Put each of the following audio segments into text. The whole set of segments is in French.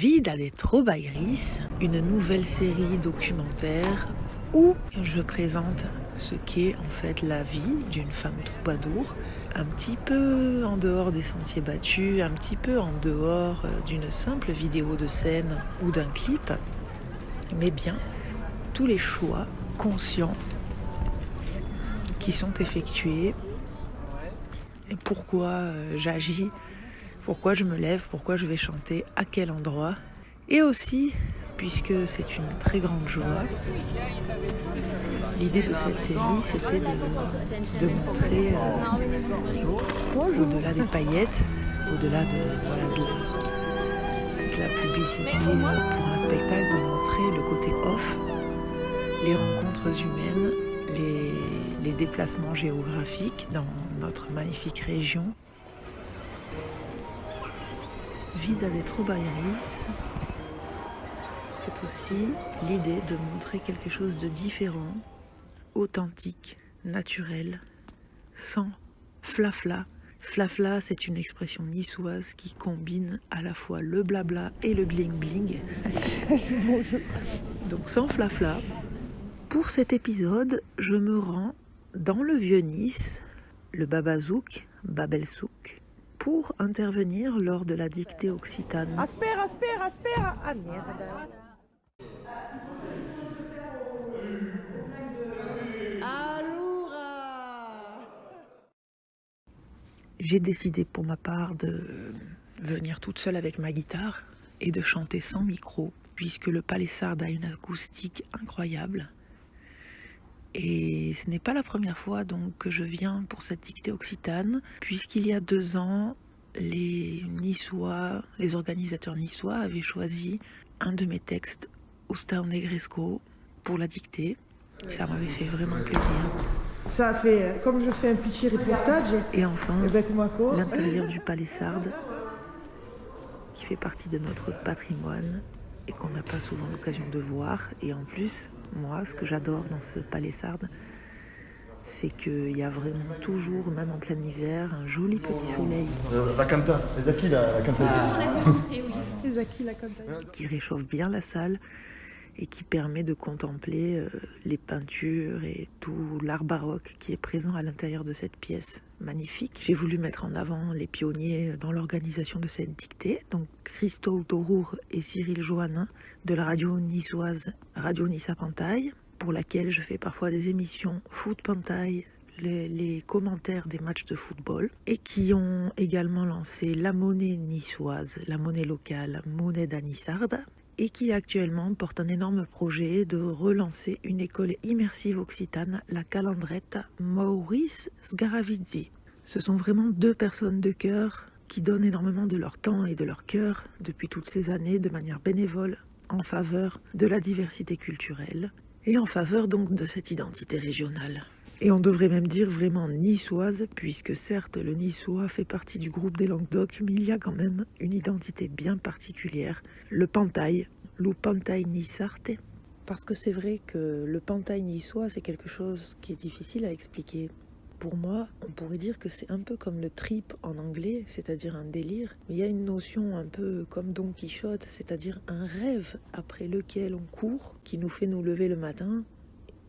Vida de Trobairis, une nouvelle série documentaire où je présente ce qu'est en fait la vie d'une femme troubadour, un petit peu en dehors des sentiers battus, un petit peu en dehors euh, d'une simple vidéo de scène ou d'un clip, mais bien tous les choix conscients qui sont effectués et pourquoi euh, j'agis, pourquoi je me lève, pourquoi je vais chanter, à quel endroit. Et aussi, puisque c'est une très grande joie, l'idée de cette série, c'était de, montrer, euh, au-delà des paillettes, au-delà de, la publicité pour un spectacle, de montrer le côté off, les rencontres humaines, les déplacements géographiques dans notre magnifique région. Vida de Trobairis, c'est aussi l'idée de montrer quelque chose de différent, authentique, naturel, sans flafla. Flafla, c'est une expression niçoise qui combine à la fois le blabla et le bling bling. Donc sans flafla. Pour cet épisode, je me rends dans le Vieux-Nice, le Babazouk, Babelsouk, pour intervenir lors de la dictée occitane. Ah merde J'ai décidé pour ma part de venir toute seule avec ma guitare et de chanter sans micro, puisque le palissard a une acoustique incroyable. Et ce n'est pas la première fois donc que je viens pour cette dictée occitane, puisqu'il y a deux ans, les Niçois, les organisateurs niçois avaient choisi un de mes textes, Oustao Negresco, pour la dictée. Ça m'avait fait vraiment plaisir. Ça fait, comme je fais un petit reportage. Et enfin, l'intérieur du palissarde, qui fait partie de notre patrimoine et qu'on n'a pas souvent l'occasion de voir. Et en plus, moi, ce que j'adore dans ce palissarde, c'est qu'il y a vraiment toujours, même en plein hiver, un joli petit soleil. Euh, la canta, les acquis, la, la canta. Les acquis, la canta. Qui réchauffe bien la salle et qui permet de contempler euh, les peintures et tout l'art baroque qui est présent à l'intérieur de cette pièce magnifique. J'ai voulu mettre en avant les pionniers dans l'organisation de cette dictée, donc Christophe Dorour et Cyril Joannin de la radio niçoise Radio Nissa Pantaille, pour laquelle je fais parfois des émissions Foot Pantaille, les, les, commentaires des matchs de football et qui ont également lancé la monnaie niçoise, la monnaie locale, monnaie d'Anissarde, et qui actuellement porte un énorme projet de relancer une école immersive occitane, la Calandrette Maurice Sgaravizzi. Ce sont vraiment deux personnes de cœur qui donnent énormément de leur temps et de leur cœur depuis toutes ces années de manière bénévole en faveur de la diversité culturelle et en faveur donc de cette identité régionale. Et on devrait même dire vraiment niçoise, puisque certes le niçois fait partie du groupe des Languedoc, mais il y a quand même une identité bien particulière, le pantail, le pantail nissarte. Parce que c'est vrai que le pantail niçois, c'est quelque chose qui est difficile à expliquer. Pour moi, on pourrait dire que c'est un peu comme le trip en anglais, c'est-à-dire un délire. Il y a une notion un peu comme Don Quichotte, c'est-à-dire un rêve après lequel on court, qui nous fait nous lever le matin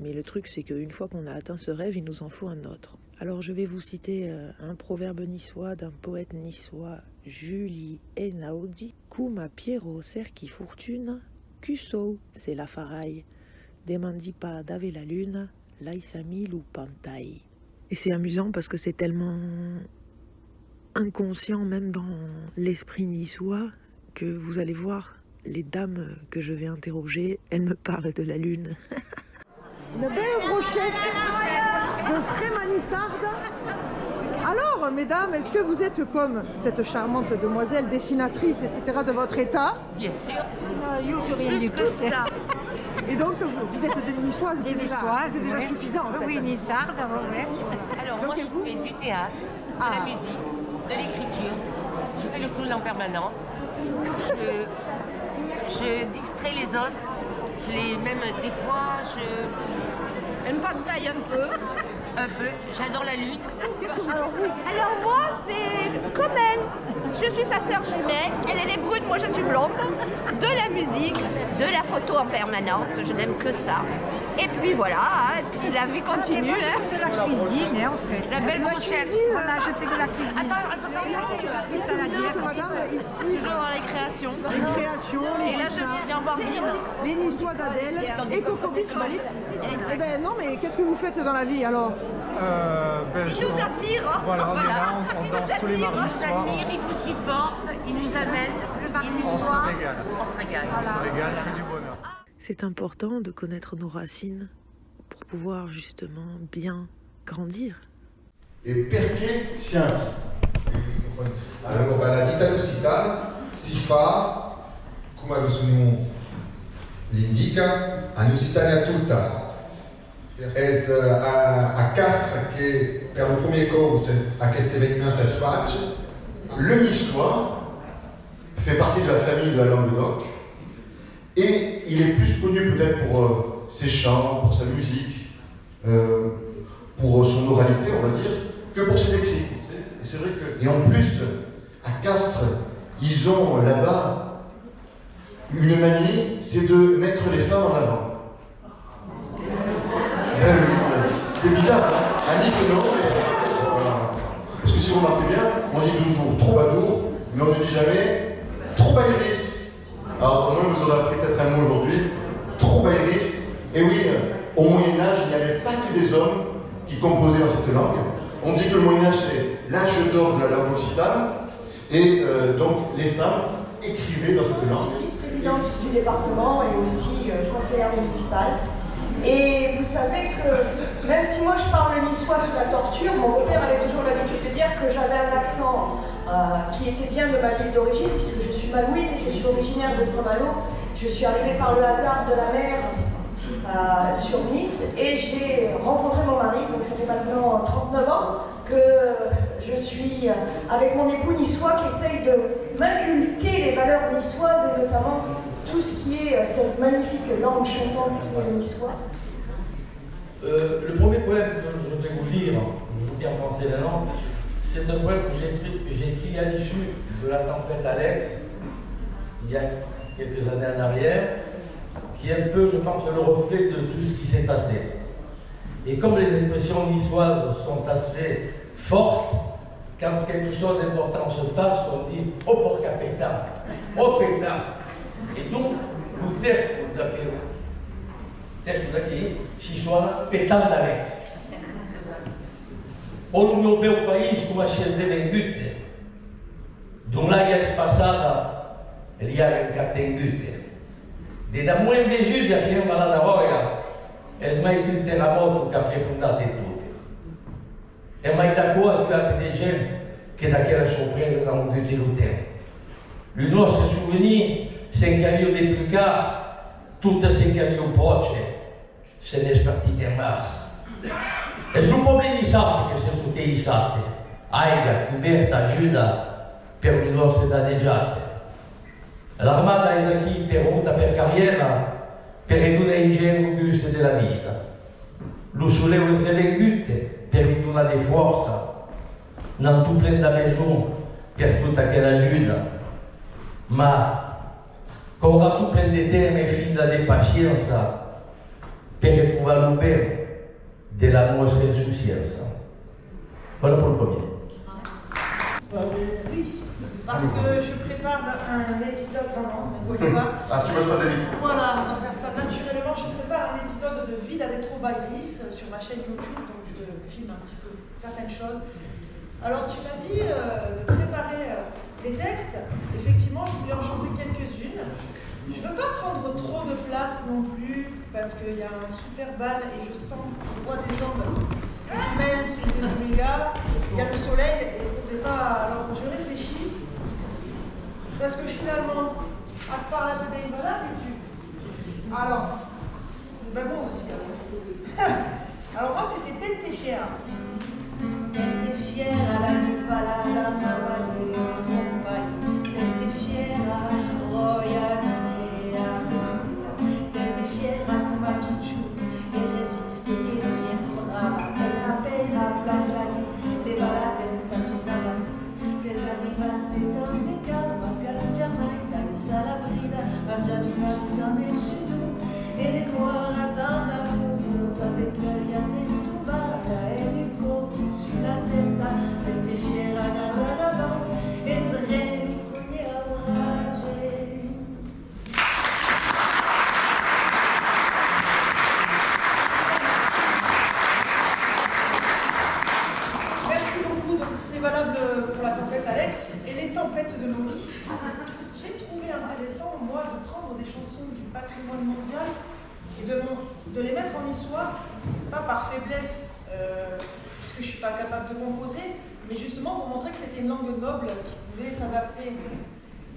mais le truc, c'est qu'une fois qu'on a atteint ce rêve, il nous en faut un autre. Alors je vais vous citer euh, un proverbe niçois d'un poète niçois, Julie Enaudi. Kuma Piero Cerchi Fortune, Cusso, c'est la faraille. Demandi pas d'ave la lune, ou pantaille. Et c'est amusant parce que c'est tellement inconscient même dans l'esprit niçois que vous allez voir les dames que je vais interroger, elles me parlent de la lune. Une belle brochette de frémanissarde. Alors, mesdames, est-ce que vous êtes comme cette charmante demoiselle dessinatrice, etc., de votre état? Bien sûr. Euh, yo, je rien du tout. Ça. Et donc, vous, vous êtes des niçoises, Des c'est déjà, c'est déjà ouais. suffisant, en fait. Oui, Nissarde, ouais. Alors Donc, moi je vous fais du théâtre, de Ah. la musique, de l'écriture. Je fais le clown en permanence. Je, je distrais les autres. Je même des fois je une pantaille un peu. Un peu. J'adore la lutte. Alors, Alors moi, c'est comme elle. Je suis sa sœur jumelle. Elle, elle est brune, moi je suis blonde. De la musique, de la photo en permanence. Je n'aime que ça. Et puis voilà, hein, et puis la vie continue. hein. de la cuisine, hein, en fait. La belle brochette. Voilà, je fais de la cuisine. Attends, attends, attends. Des saladières. Madame, ici, Toujours dans les créations. les créations, les Et là, je bien voir Zine. les Niçois d'Adèle et Coco Beach Malit. Eh ben non, mais qu'est-ce que vous faites dans la vie alors? Euh, ben, Ils je- nous admirent. hein. Voilà, on est Voilà. là, on, danse nous tous les mardis Ils nous admirent, ils nous supportent, ils nous amènent. Nous On se régale. On se régale. On se régale, que du bonheur. C'est important de connaître nos racines pour pouvoir justement bien grandir. E perché Chianti Allora, la ditta lusitana si fa, come lo suono l'indica, a Lusitania tutta. Es a, a Castres che per il primo corso a questo événement ça se face. Le niçois fait partie de la famille de la Languedoc et il est plus connu peut-être pour euh, ses chants, pour sa musique, euh, pour son oralité, on va dire, que pour ses écrits. Et c'est vrai que. Et en plus, à Castres, ils ont là-bas une manie, c'est de mettre les femmes en avant. C'est- bizarre, hein à Nice, non, voilà. Parce que si vous remarquez bien, on dit toujours troubadour, mais on ne dit jamais troubairis. Alors, moins, vous aurez appris peut-être un mot aujourd'hui, troubairis. Et oui, euh, au Moyen-Âge, il n'y avait pas que des hommes qui composaient dans cette langue. On dit que le Moyen-Âge, c'est l'âge d'or de la langue occitane. Et euh, donc, les femmes écrivaient dans cette langue. vice-présidente du département et aussi euh, conseillère municipale. Et vous savez que même si moi je parle niçois sous la torture, mon beau-père avait toujours l'habitude de dire que j'avais un accent euh, qui était bien de ma ville d'origine, puisque je suis malouine, je suis originaire de Saint-Malo. Je suis arrivée par le hasard de la mer euh, sur Nice et j'ai rencontré mon mari, donc ça fait maintenant 39 ans que je suis avec mon époux niçois qui essaye de m'inculquer les valeurs niçoises et notamment tout ce qui est euh, cette magnifique langue chantante qui est niçois. Euh, le premier poème que je vais vous lire, je vous dis en français la langue, c'est un poème que j'ai écrit, à l'issue de la tempête Alex, il y a quelques années en arrière, qui est un peu, je pense, le reflet de tout ce qui s'est passé. Et comme les expressions niçoises sont assez fortes, quand quelque chose d'important se passe, on dit « oh porca pétard »,« oh pétard ». Et donc, le texte d'aquel texto daqui se chama Petal d'Alex. O no meu bel país, a cheia de vengute, d'un lagues passada, li ha encatengute. De da muen vejude a firma la d'avoia, es mai un terremoto che ha profondato tutte. E mai da trovato de gent che da quella sorpresa da un gute lo tempo. Le nostre souvenir s'encaliu de plus car, tutte s'encaliu proche, se n'è spartite mar. Sul problema di sapere che se tutte i sate, aiga, coberta, giuda per le nostre danneggiate. L'armata è qui interrotta per carriera, per ridurre i geni gusti della vita. Lo solevo è revengute per non tu prenda bisogno per tutta quella giuda, ora tu prendi tempo e finta di pazienza per retrouver le bien de la nostra insouciance. Voilà pour le premier. Oui, parce que je prépare un épisode, non, ne voyez pas. Ah, tu bosses pas Voilà, on va faire ça naturellement. Je prépare un épisode de Vie avec Trop Iris sur ma chaîne YouTube, donc je filme un petit peu certaines choses. Alors, tu m'as dit euh, de préparer euh, des textes. Effectivement, je voulais en chanter quelques-unes. Je ne veux pas prendre trop de place non plus, parce qu'il y a un super bal et je sens, je vois des jambes méga. Il y a le soleil et il ne pas. Alors, je réfléchis. Parce que finalement, à ce par-là, t'es des malades tu. Alors, ben moi aussi. Alors, alors moi, c'était t'es fière. T'es fière à la Nuvala, la Navalle, des chansons du patrimoine mondial et de, les mettre en histoire, pas par faiblesse, euh, puisque je ne suis pas capable de composer, mais justement pour montrer que c'était une langue noble qui pouvait s'adapter.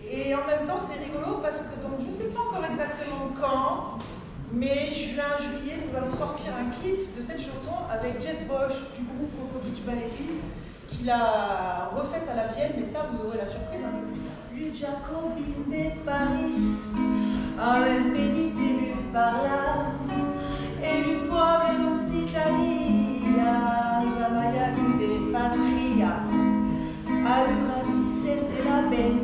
Et en même temps, c'est rigolo parce que donc, je ne sais pas encore exactement quand, mais juin, juillet, nous allons sortir un clip de cette chanson avec Jet Bosch du groupe Kokovic Balletti, qui l'a refaite à la Vienne, mais ça, vous aurez la surprise un peu plus tard. Lui Jacobin de Paris, a médité lui par là, et lui pueblo d'Occitania, Jamaya lui de patria, allura si c'était la benzina,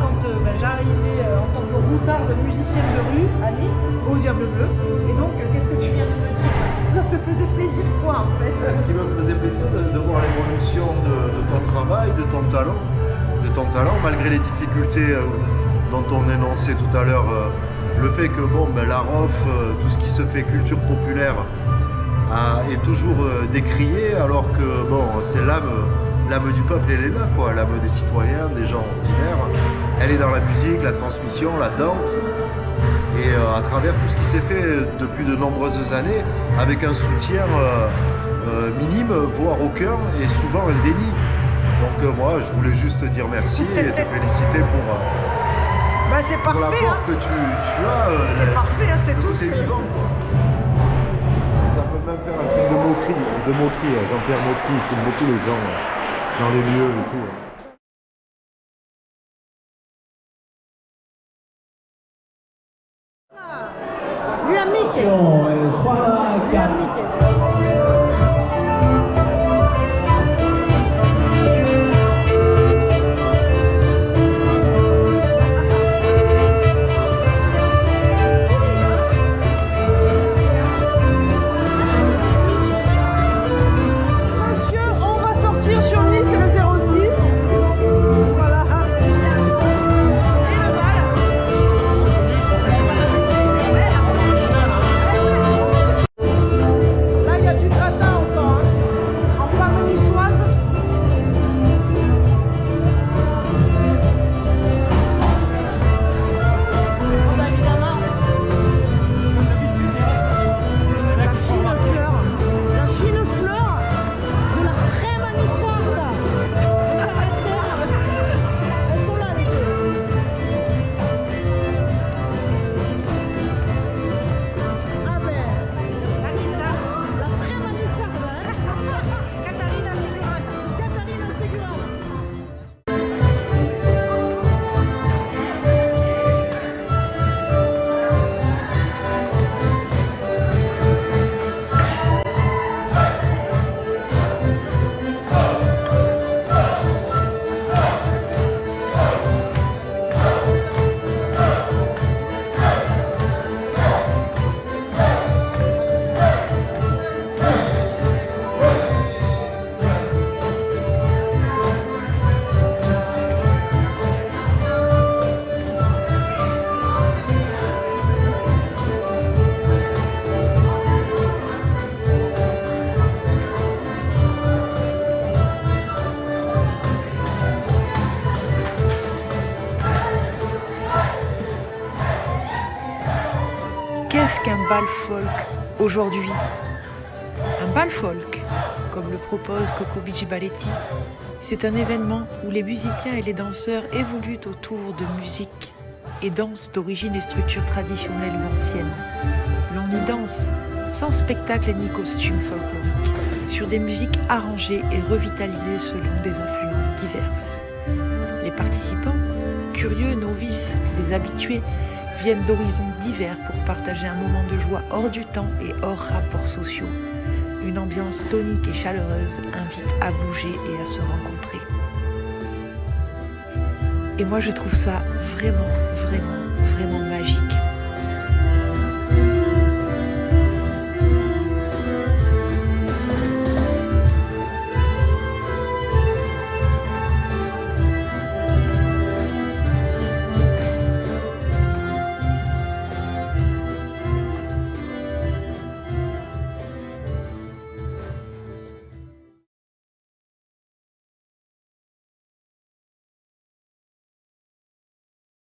quand euh, bah, j'arrivais euh, en tant que routarde musicienne de rue à Nice, au Diable Bleu. Et donc, euh, qu'est-ce que tu viens de me dire? Ça te faisait plaisir quoi en fait? Ce qui me faisait plaisir de, de voir l'évolution de, de ton travail, de ton talent, de ton talent, malgré les difficultés dont on énonçait tout à l'heure, le fait que bon, ben, la ROF, tout ce qui se fait culture populaire, est toujours décrié, alors que bon, c'est l'âme, du peuple, elle est là, l'âme des citoyens, des gens ordinaires. Elle est dans la musique, la transmission, la danse, et euh, à travers tout ce qui s'est fait depuis de nombreuses années, avec un soutien euh, euh, minime, voire aucun, et souvent un déni. Donc euh, moi, je voulais juste te dire merci et te féliciter pour, euh, Bah c'est pour parfait, l'apport hein. que tu, tu as. euh, c'est parfait, hein, c'est tout ce c'est que... vivant. Ça peut même faire un film de moquerie, de moquerie. hein. Jean-Pierre Motti, il filme beaucoup les gens dans les lieux et tout. Hein. Lui Qu'est-ce qu'un bal folk aujourd'hui Un bal folk, comme le propose Coco Balletti, c'est un événement où les musiciens et les danseurs évoluent autour de musique et danses d'origine et structure traditionnelle ou ancienne. L'on y danse sans spectacle ni costume folklorique, sur des musiques arrangées et revitalisées selon des influences diverses. Les participants, curieux, novices et habitués, viennent d'horizons divers pour partager un moment de joie hors du temps et hors rapports sociaux. Une ambiance tonique et chaleureuse invite à bouger et à se rencontrer. Et moi je trouve ça vraiment, vraiment, vraiment